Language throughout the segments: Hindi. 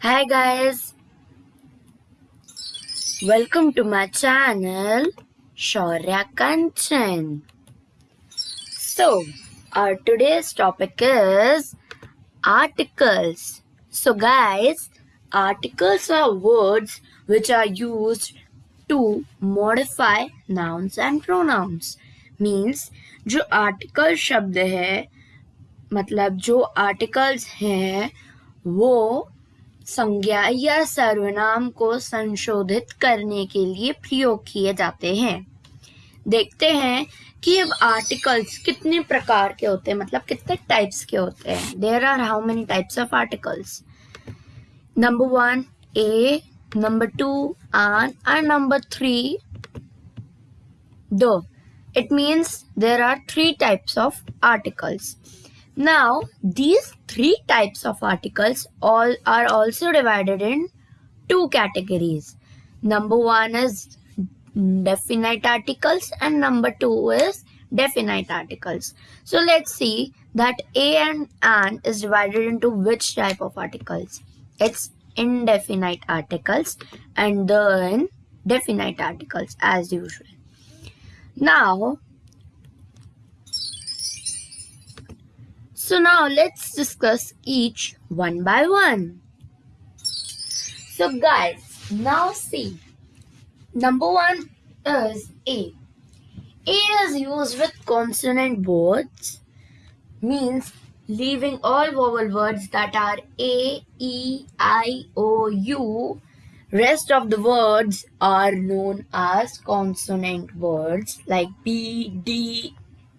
Hi guys, welcome to my channel Shaurya Kanchan. So, our today's topic is articles. So, guys, articles are words which are used to modify nouns and pronouns. Means जो आर्टिकल शब्द है मतलब जो आर्टिकल्स हैं वो संज्ञा या सर्वनाम को संशोधित करने के लिए प्रयोग किए जाते हैं। देखते हैं कि अब आर्टिकल्स कितने प्रकार के होते हैं मतलब कितने टाइप्स के होते हैं। There are how many types of articles number one a number two an और number three the it means there are three types of articles. Now these three types of articles all are also divided in two categories. Number one is definite articles and number two is definite articles. So let's see that a and an is divided into which type of articles? It's indefinite articles and then definite articles as usual. Now, so now let's discuss each one by one. So guys, now see, number one is A. A is used with consonant words, means leaving all vowel words that are A, E, I, O, U Rest of the words are known as consonant words like B, D,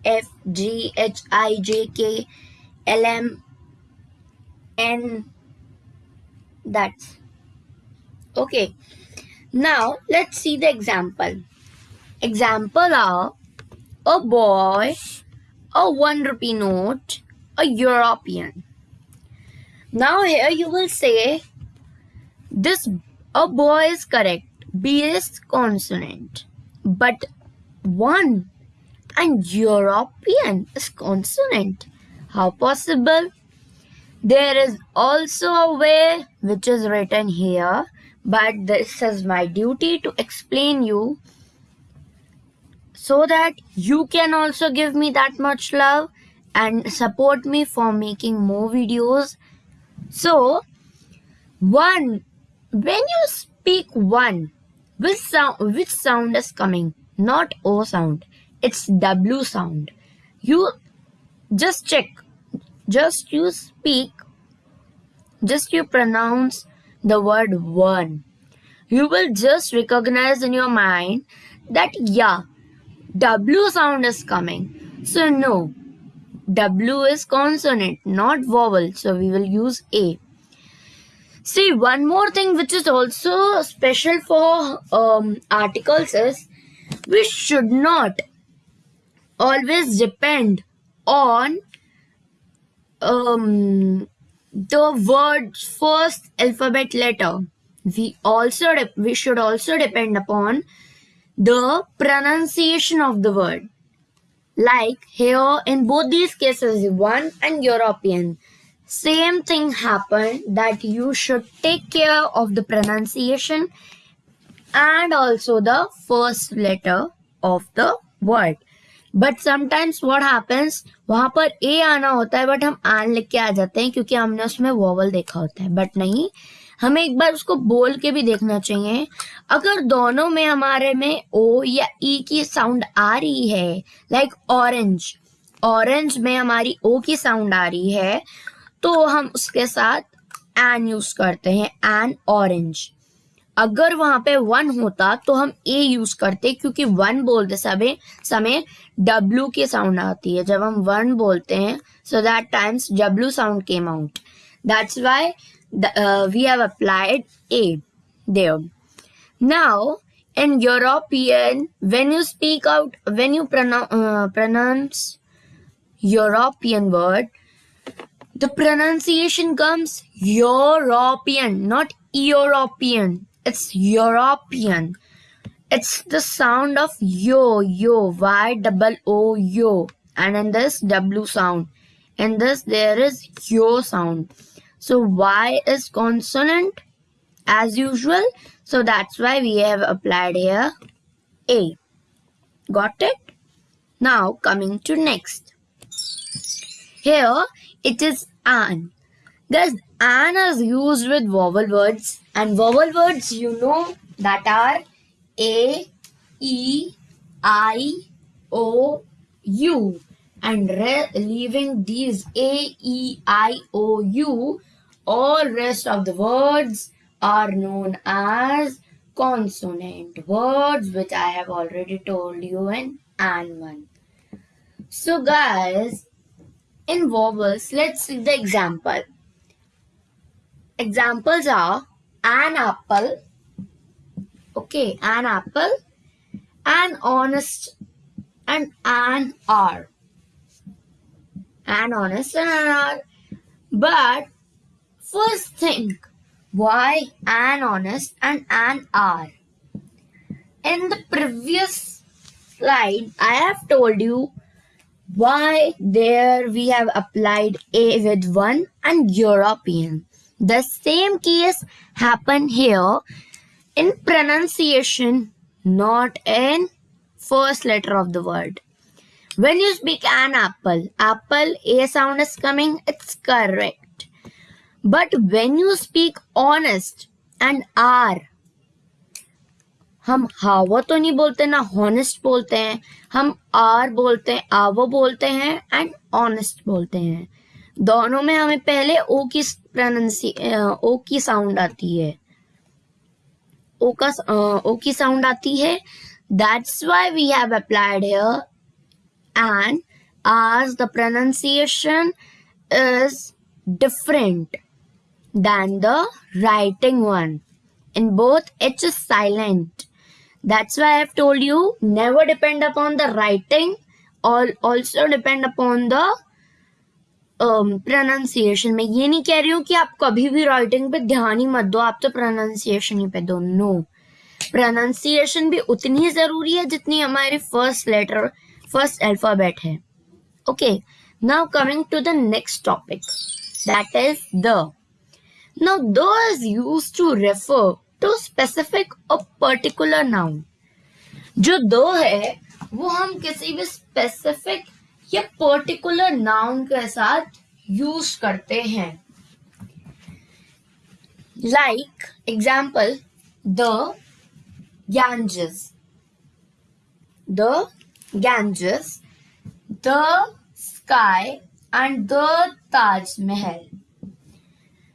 F, G, H, I, J, K, L, M, N. That's okay. Now let's see the example. Example are a boy, a one rupee note, a European. Now here you will say this a boy is correct. B is consonant. But one and European is consonant. How possible? There is also a way which is written here, but this is my duty to explain you so that you can also give me that much love and support me for making more videos. So, one when you speak one, which sound which sound is coming? Not O sound. It's W sound. You just check. Just you speak. Just you pronounce the word one. You will just recognize in your mind that yeah, W sound is coming. So no, W is consonant, not vowel. So we will use A. See, one more thing which is also special for um, articles is we should not always depend on um, the word's first alphabet letter. We also we should also depend upon the pronunciation of the word. Like here in both these cases, one and European. Same thing happened that you should take care of the pronunciation and also the first letter of the word. But sometimes what happens, वहाँ पर ए आना होता है बट हम आन लिख के आ जाते हैं क्योंकि हमने उसमें वोवल देखा होता है। बट नहीं, हमें एक बार उसको बोल के भी देखना चाहिए। अगर दोनों में हमारे में ओ या ई e की साउंड आ रही है लाइक ऑरेंज ऑरेंज में हमारी ओ की साउंड आ रही है तो हम उसके साथ एन यूज़ करते हैं एन ऑरेंज अगर वहाँ पे वन होता तो हम ए यूज़ करते क्योंकि वन बोलते समय समय डब्ल्यू की साउंड आती है। जब हम वन बोलते हैं so that times W sound came out that's why we have applied a Dev now in European when you speak out when you pronounce European word The pronunciation comes European, not European. It's European. It's the sound of yo, yo, Y double O, yo. And in this W sound. In this there is yo sound. So Y is consonant as usual. So that's why we have applied here A. Got it? Now coming to next. Here it is an. Guys, an is used with vowel words and vowel words you know that are A, E, I, O, U and leaving these A, E, I, O, U all rest of the words are known as consonant words which I have already told you in and one. So guys, in vowels, let's see the example. Examples are an apple, okay, an apple, an honest, and an R. An honest and an R. But First think why an honest and an R. In the previous slide, I have told you why there we have applied A with 1 and European. The same case happened here in pronunciation, not in first letter of the word. When you speak an apple, apple A sound is coming, it's correct. But when you speak honest and hour हम हावा तो नहीं बोलते ना हॉनेस्ट बोलते हैं हम आर बोलते हैं आवो बोलते हैं एंड ऑनेस्ट बोलते हैं दोनों में हमें पहले ओ की प्रोनाउंसी ओ की साउंड आती है। ओ का ओ की साउंड आती है। That's why we have applied and आज the pronunciation is different than the writing one in both it's is silent that's why have told you never depend upon the writing all also depend upon the pronunciation में ये नहीं कह रही हूँ कि आप कभी भी राइटिंग पे ध्यान ही मत दो आप तो प्रोनाउंसिएशन ही पे दो नो प्रोनाउंसिएशन भी उतनी ही ज़रूरी है जितनी हमारी फ़र्स्ट लेटर फ़र्स्ट अल्फ़ाबेट है। Okay now coming to the next topic that is the Now, though is used to refer to specific or particular noun. जो दो है वो हम किसी भी स्पेसिफिक या पर्टिकुलर नाउन के साथ यूज़ करते हैं like example the Ganges. The Ganges, the sky, and the Taj Mahal.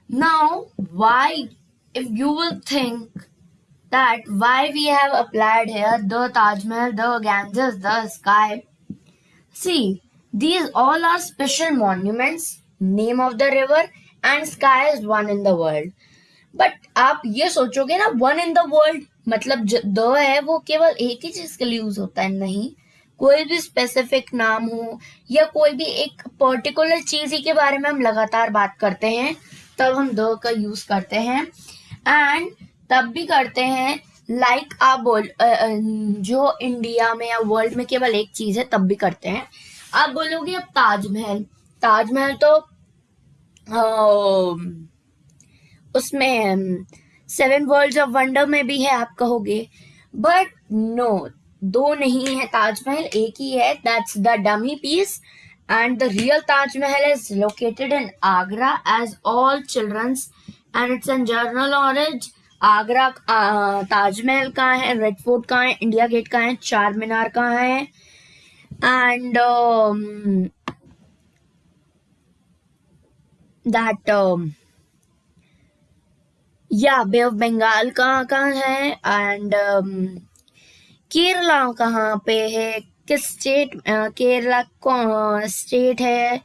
Now, why, if you will think that why we have applied here the Taj Mahal, the Ganges, the sky. See, these all are special monuments, name of the river and sky is one in the world. But आप ये सोचोगे ना वन इन द वर्ल्ड मतलब द है वो केवल एक ही चीज़ के लिए यूज़ होता है नहीं। कोई भी स्पेसिफिक नाम हो या कोई भी एक पर्टिकुलर चीज़ ही के बारे में हम लगातार बात करते हैं तब हम द का यूज़ करते हैं। एंड तब भी करते हैं लाइक like आप बोल जो इंडिया में या वर्ल्ड में केवल एक चीज़ है तब भी करते हैं। आप बोलोगे अब ताजमहल। ताजमहल तो उसमें सेवन वर्ल्ड ऑफ़ वंडर में भी है, आप कहोगे। बट नो दो नहीं है ताजमहल, एक ही है। That's the dummy piece the real Taj Mahal is located in Agra as all children's and it's in general knowledge Agra Taj Mahal कहाँ है? रेड फोर्ट कहाँ है? इंडिया गेट कहाँ है? चार मीनार कहाँ है? एंड दैट या बे ऑफ़ बंगाल कहाँ कहाँ है? एंड केरला कहाँ पे है? किस स्टेट केरला कौन स्टेट है?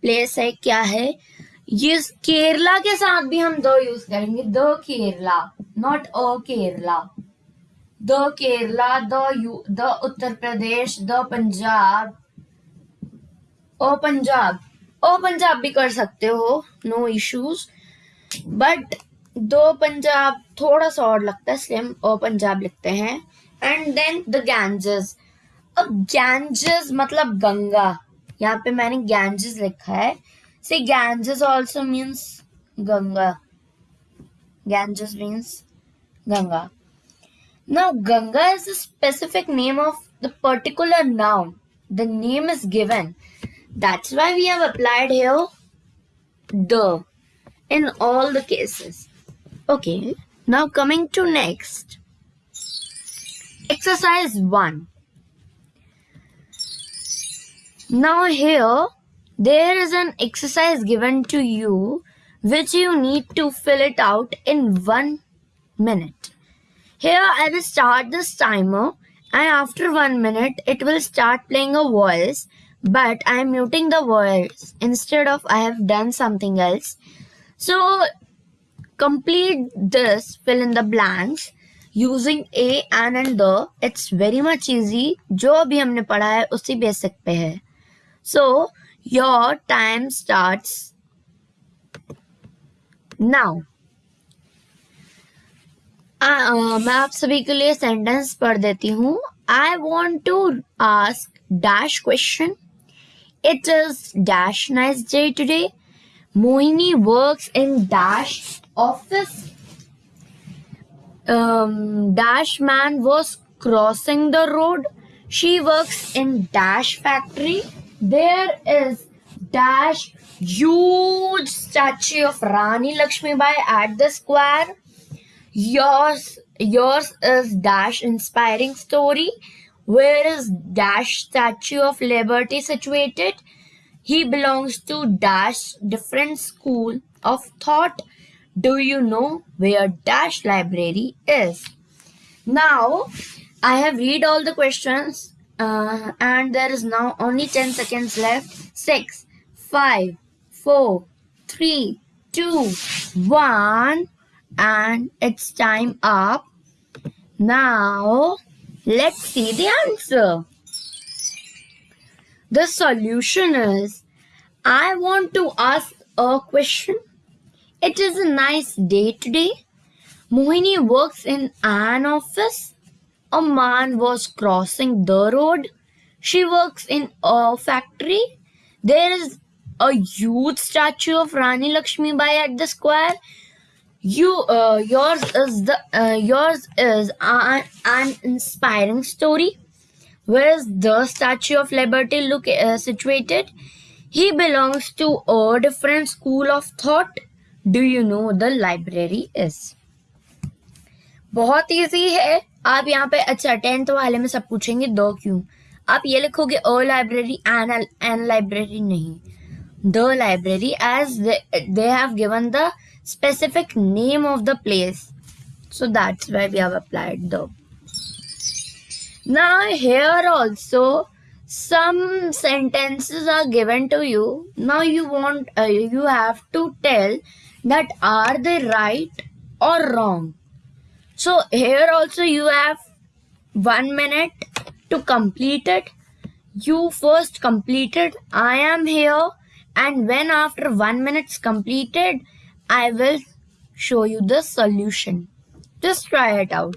प्लेस है, क्या है? ये केरला के साथ भी हम दो यूज़ करेंगे। The Kerala not a Kerala the Kerala, the U, the Uttar Pradesh, the Punjab. ओ पंजाब। ओ पंजाब भी कर सकते हो नो इश्यूज़ बट दो पंजाब थोड़ा सा और लगता है, इसलिए हम ओ पंजाब लिखते हैं। एंड देन द गैंजेस अब गैंजेस मतलब गंगा। यहाँ पे मैंने गैंजेस लिखा है। So Ganges also means Ganga. Ganges means Ganga. Now, Ganga is a specific name of the particular noun. The name is given. That's why we have applied here the in all the cases. Okay, now coming to next. Exercise 1. Now here there is an exercise given to you which you need to fill it out in 1 minute. Here I will start this timer and after 1 minute it will start playing a voice but I am muting the voice instead of I have done something else. So complete this fill in the blanks using a and and the it's very much easy जो अभी हमने पढ़ा है उसी बेसिक पे है so your time starts मैं आप सभी के लिए सेंटेंस पढ़ देती हूँ। I want to ask dash question it is dash nice day today Mohini work in dash office dash man was crossing the road she work in dash factory there is dash huge statue of Rani Lakshmi Bai at the square yours yours is dash inspiring story where is dash statue of liberty situated he belongs to dash different school of thought do you know where Dash Library is? Now, I have read all the questions uh, and there is now only 10 seconds left. 6, 5, 4, 3, 2, 1 and it's time up. Now, let's see the answer. The solution is I want to ask a question it is a nice day today. Mohini works in an office. A man was crossing the road. She works in a factory. There is a huge statue of Rani Lakshmi Bai at the square. You, uh, yours is the uh, yours is an, an inspiring story. Where is the Statue of Liberty look uh, situated? He belongs to a different school of thought. Do you know the library is बहुत ईजी है आप यहाँ पे अच्छा टेंथ वाले में सब पूछेंगे दो क्यों आप ये लिखोगे oh library an an library नहीं the library as they have given the specific name of the place so that's why we have applied the now here also some sentences are given to you now you want uh, you have to tell that are they right or wrong. So here also you have one minute to complete it. You first completed. I am here and when after one minute's completed, I will show you the solution. Just try it out.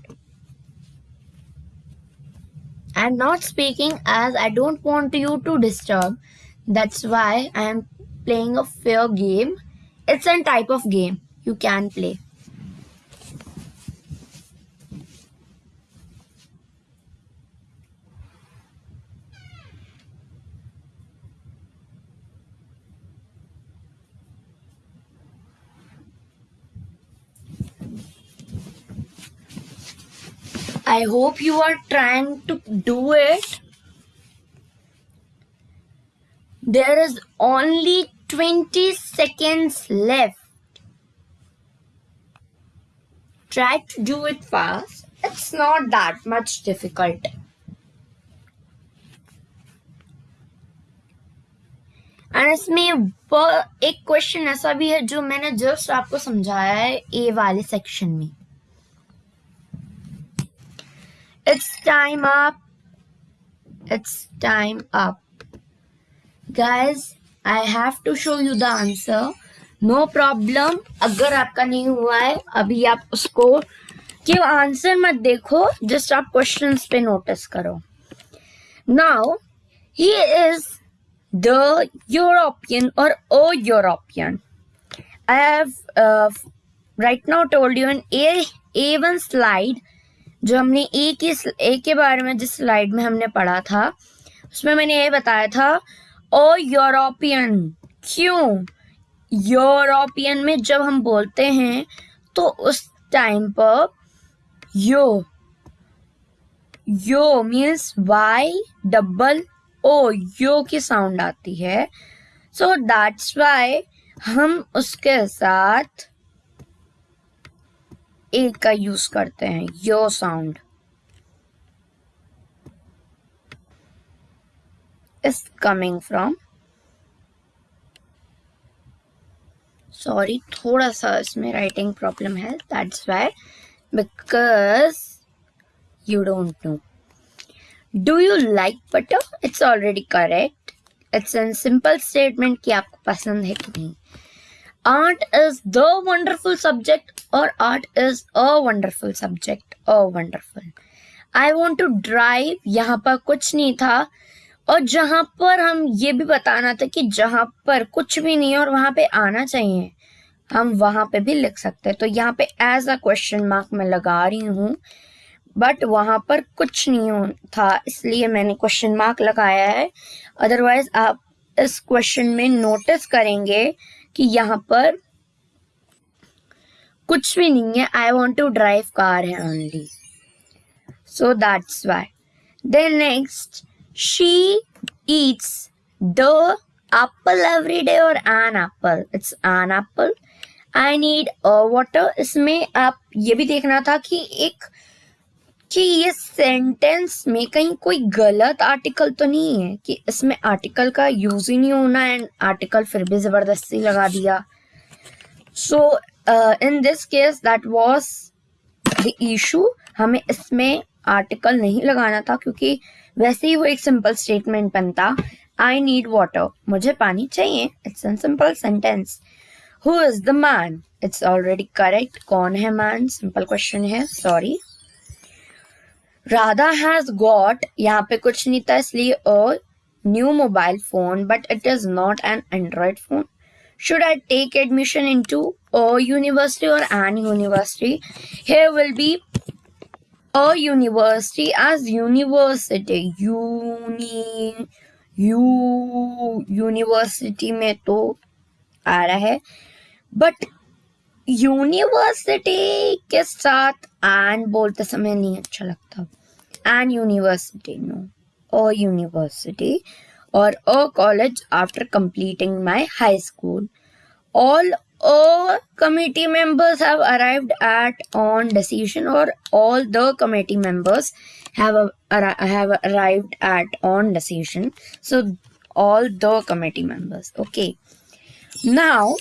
I'm not speaking as I don't want you to disturb. That's why I am playing a fair game it's a type of game you can play. I hope you are trying to do it. There is only 20 seconds left. Try to do it fast. It's not that much difficult. And इसमें एक क्वेश्चन ऐसा भी है जो मैंने जस्ट आपको समझाया है ए वाले सेक्शन में it's time up it's time up guys I have to show you the answer no problem अगर आपका नहीं हुआ है अभी आप उसको कि आंसर मत देखो जस्ट आप क्वेश्चंस पे नोटिस करो now he is the European और oh European I have uh, right now told you an A A1 slide जो हमने ए की ए के बारे में जिस स्लाइड में हमने पढ़ा था, उसमें मैंने ये बताया था ओ यूरोपियन, क्यों? यूरोपियन में जब हम बोलते हैं तो उस टाइम पर yo yo means Y double O yo की साउंड आती है। सो दैट्स वाई हम उसके साथ ए का यूज़ करते हैं yo sound is coming from sorry थोड़ा सा इसमें राइटिंग प्रॉब्लम है that's why because you don't know do you like butter it's already correct it's an simple statement कि आपको पसंद है कि नहीं। Art is the wonderful subject or art is a wonderful subject, a wonderful. I want to drive यहाँ पर कुछ नहीं था और जहाँ पर हम ये भी बताना था कि जहाँ पर कुछ भी नहीं है और वहाँ पे आना चाहिए, हम वहाँ पे भी लिख सकते हैं। तो यहाँ पे एज अ क्वेश्चन मार्क मैं लगा रही हूँ बट वहाँ पर कुछ नहीं था, इसलिए मैंने क्वेश्चन मार्क लगाया है। अदरवाइज़ आप इस क्वेश्चन में नोटिस करेंगे कि यहाँ पर कुछ भी नहीं है। I want to drive car है only so that's why then next she eats the apple every day और an apple it's an apple I need water इसमें आप ये भी देखना था कि एक कि ये सेंटेंस में कहीं कोई गलत आर्टिकल तो नहीं है कि इसमें आर्टिकल का यूज़ ही नहीं होना एंड आर्टिकल फिर भी ज़बरदस्ती लगा दिया। So in this case that was the issue हमें इसमें आर्टिकल नहीं लगाना था क्योंकि वैसे ही वो एक सिंपल स्टेटमेंट बनता। आई नीड वाटर मुझे पानी चाहिए। It's an simple sentence who is the man it's already correct कौन है मैन सिंपल क्वेश्चन है। सॉरी राधा हैज़ गॉट यहाँ पे कुछ नहीं था इसलिए a new mobile phone but it is not an Android phone should I take admission into a university or an university? Here will be a university as university. Uni, u university में तो आ रहा है बट यूनिवर्सिटी के साथ एन बोलते समय नहीं अच्छा लगता an university, no, a university or a college after completing my high school. All all committee members have arrived at on decision or all the committee members have a, have arrived at on decision. So all the committee members. Okay. Now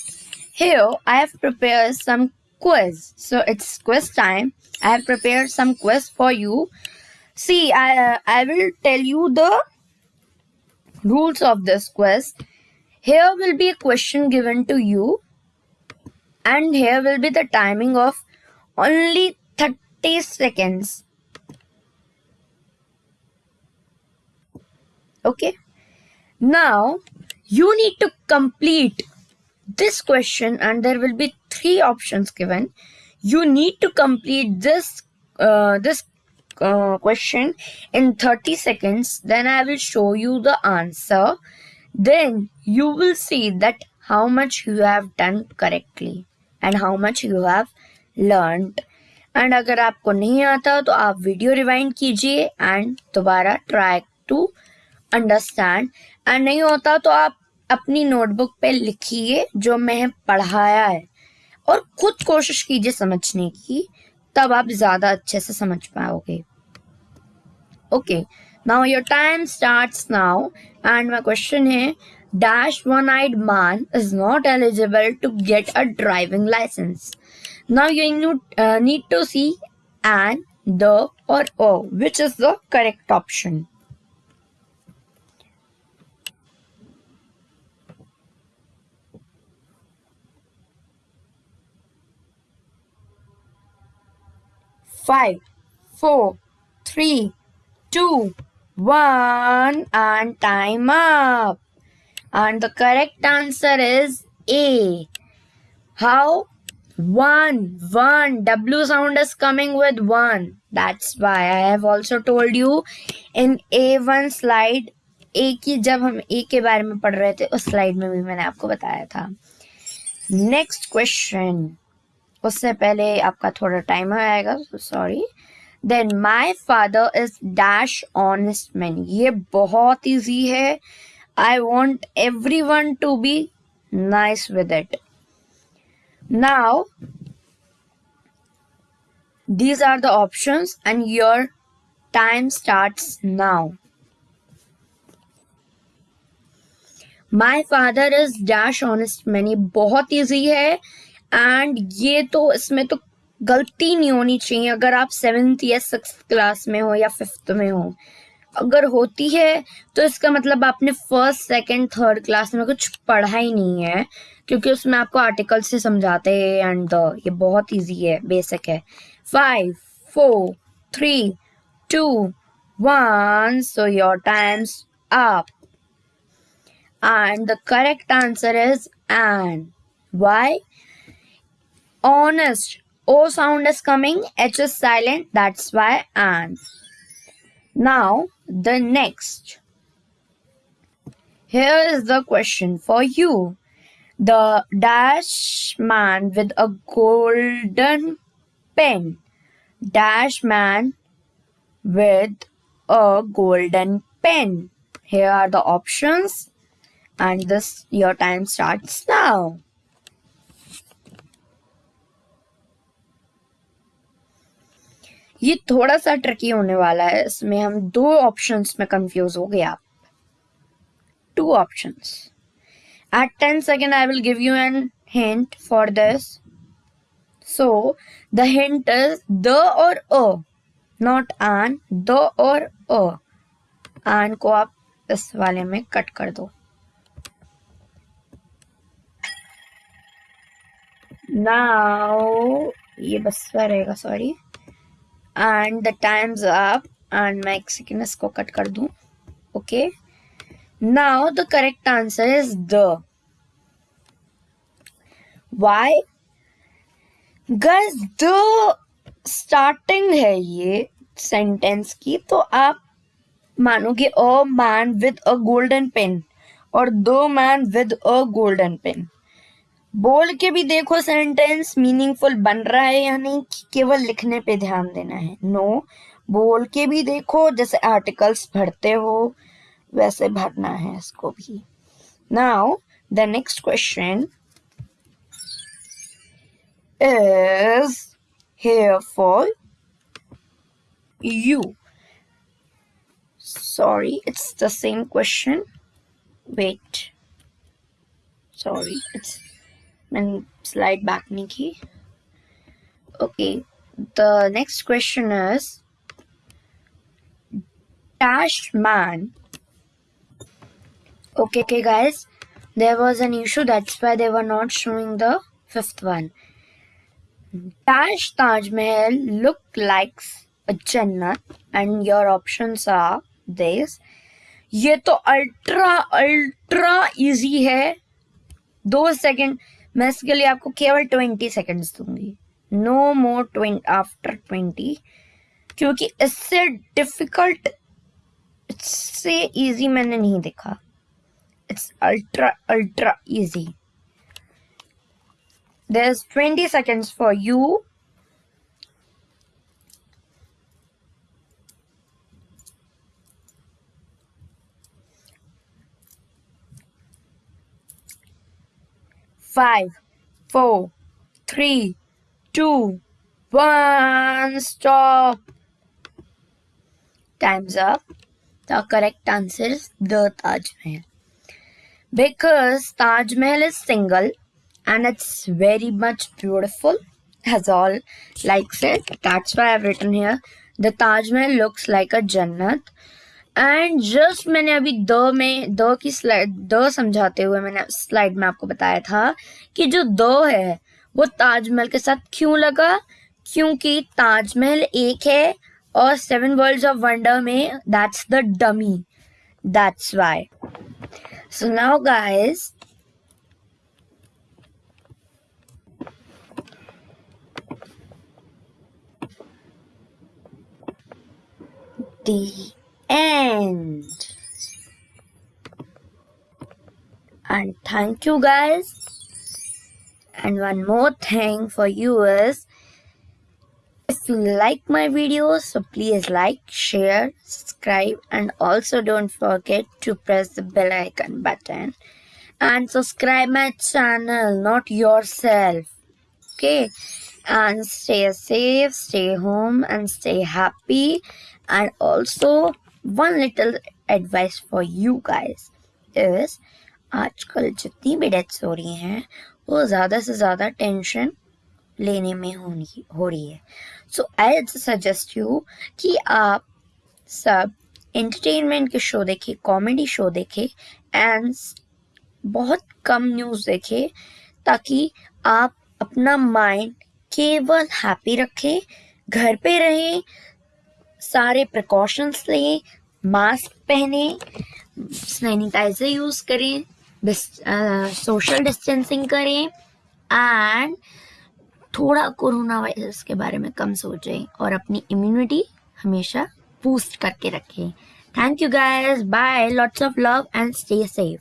here i have prepared some quiz. So it's quiz time. I have prepared some quiz for you See, I, I will tell you the rules of this quiz. Here will be a question given to you and here will be the timing of only 30 seconds. Okay. Now, you need to complete this question and there will be three options given. You need to complete this uh, this uh, question in 30 seconds then i will show you the answer then you will see that how much you have done correctly and how much you have learned and अगर आपको नहीं आता तो आप वीडियो रिवाइंड कीजिए एंड दोबारा ट्राई टू अंडरस्टैंड एंड नहीं होता तो आप अपनी नोटबुक पे लिखिए जो मैं पढ़ाया है और खुद कोशिश कीजिए समझने की तब आप ज़्यादा अच्छे से समझ पाओगे। Okay now your time start now and my question है dash one eyed man is not eligible to get a driving licence now you need to see and the or O which is the correct option five, four, three, two, one, and time up. And the correct answer is A. How? One, one. W sound is coming with one. That's why I have also told you in A1 slide A की जब हम ए के बारे में पढ़ रहे थे उस स्लाइड में भी मैंने आपको बताया था नेक्स्ट क्वेश्चन उससे पहले आपका थोड़ा टाइम आएगा sorry then my father is dash honest man ये बहुत ईजी है. I want everyone to be nice with it now these are the options and your time starts now. My father is dash honest man ये बहुत ईजी है. एंड ये तो इसमें तो गलती नहीं होनी चाहिए। अगर आप सेवेंथ या सिक्स क्लास में हो या फिफ्थ में हो। अगर होती है तो इसका मतलब आपने फ़र्स्ट सेकंड थर्ड क्लास में कुछ पढ़ा ही नहीं है। क्योंकि उसमें आपको आर्टिकल से समझाते हैं एंड ये बहुत इजी है बेसिक है। Five four three two one so your time's up and the correct answer is and Why? Honest. O sound is coming, H is silent, that's why and. Now, the next. Here is the question for you. The dash man with a golden pen. Dash man with a golden pen. Here are the options and this your time starts now. ये थोड़ा सा ट्रिकी होने वाला है, इसमें हम दो ऑप्शंस में कंफ्यूज हो गए आप। Two options at ten second I will give you an hint for this so the hint is the or a not on the और अ आन को आप इस वाले में कट कर दो। नाउ ये बस रहेगा sorry and the time's up and मैं एक सेकेंड इसको कट कर दूँ. Okay now the correct answer is the why because the starting है ये सेंटेंस की. तो आप मानोगे a man with a golden pen और the man with a golden pen बोल के भी देखो सेंटेंस मीनिंगफुल बन रहा है या नहीं केवल लिखने पे ध्यान देना है। नो no, बोल के भी देखो जैसे आर्टिकल्स भरते हो वैसे भरना है इसको भी। Now the next question is here for you sorry it's the same question. Wait. Sorry it's and slide back नहीं की okay the next question is dash man okay के guys there was an issue that's they were not showing the fifth one dash Taj Mahal look likes जन्नत and your option are this ये तो अल्ट्रा अल्ट्रा इजी है. दो सेकेंड मैं इसके लिए आपको केवल ट्वेंटी सेकेंड्स दूँगी। No more twenty after twenty क्योंकि इससे डिफ़िकल्ट इससे इजी मैंने नहीं देखा। It's ultra ultra easy is twenty seconds for five, four, three, two, one. Stop. Time's up. The correct answer is the Taj Mahal. Because Taj Mahal is single and it's very much beautiful as all likes it. That's why I've written here. The Taj Mahal looks like a Jannat and just मैंने अभी द में, द की स्लाइड द समझाते हुए मैंने स्लाइड में आपको बताया था कि जो द है, वो ताजमहल के साथ क्यों लगा? क्योंकि ताजमहल एक है और सेवन वर्ल्ड्स ऑफ़ वंडर में that's the dummy that's why so now guys end. And thank you guys. And one more thing for you is if you like my videos, so please like, share, subscribe, and also don't forget to press the bell icon button and subscribe my channel, not yourself. Okay, and stay safe, stay home, and stay happy. And also, one little advice for you guys is, आजकल जितनी भी डेथ्स हो रही हैं, वो ज़्यादा से ज़्यादा टेंशन लेने में होनी, हो रही है। सो आई सजेस्ट यू कि आप सब एंटरटेनमेंट के शो देखें कॉमेडी शो देखें एंड बहुत कम न्यूज़ देखें, ताकि आप अपना माइंड केवल हैप्पी रखें, घर पे रहें, सारे प्रिकॉशंस लें मास्क पहने सैनिटाइजर यूज़ करें सोशल डिस्टेंसिंग करें एंड थोड़ा कोरोना वायरस के बारे में कम सोचें और अपनी इम्यूनिटी हमेशा बूस्ट करके रखें। Thank you guys bye lots of love and stay safe